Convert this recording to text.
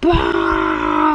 ¡Bah!